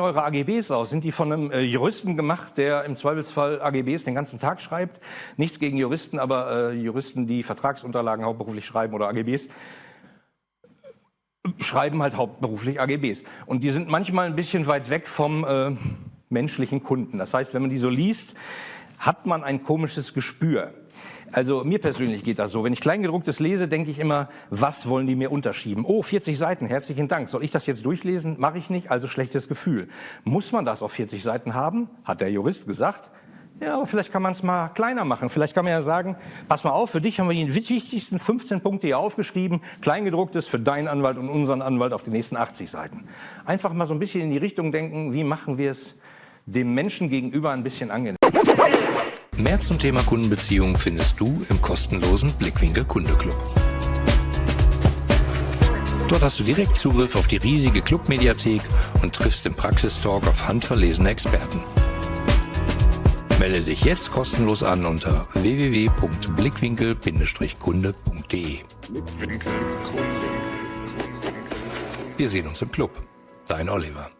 eure AGBs aus? Sind die von einem äh, Juristen gemacht, der im Zweifelsfall AGBs den ganzen Tag schreibt? Nichts gegen Juristen, aber äh, Juristen, die Vertragsunterlagen hauptberuflich schreiben oder AGBs, schreiben halt hauptberuflich AGBs. Und die sind manchmal ein bisschen weit weg vom äh, menschlichen Kunden. Das heißt, wenn man die so liest, hat man ein komisches Gespür. Also mir persönlich geht das so. Wenn ich Kleingedrucktes lese, denke ich immer, was wollen die mir unterschieben? Oh, 40 Seiten, herzlichen Dank. Soll ich das jetzt durchlesen? Mache ich nicht, also schlechtes Gefühl. Muss man das auf 40 Seiten haben? Hat der Jurist gesagt. Ja, aber vielleicht kann man es mal kleiner machen. Vielleicht kann man ja sagen, pass mal auf, für dich haben wir die wichtigsten 15 Punkte hier aufgeschrieben, kleingedrucktes für deinen Anwalt und unseren Anwalt auf die nächsten 80 Seiten. Einfach mal so ein bisschen in die Richtung denken, wie machen wir es dem Menschen gegenüber ein bisschen angenehm. Mehr zum Thema Kundenbeziehung findest du im kostenlosen Blickwinkel Kundeclub. Dort hast du direkt Zugriff auf die riesige Clubmediathek und triffst im Praxistalk auf handverlesene Experten. Melde dich jetzt kostenlos an unter www.blickwinkel-kunde.de. Wir sehen uns im Club. Dein Oliver.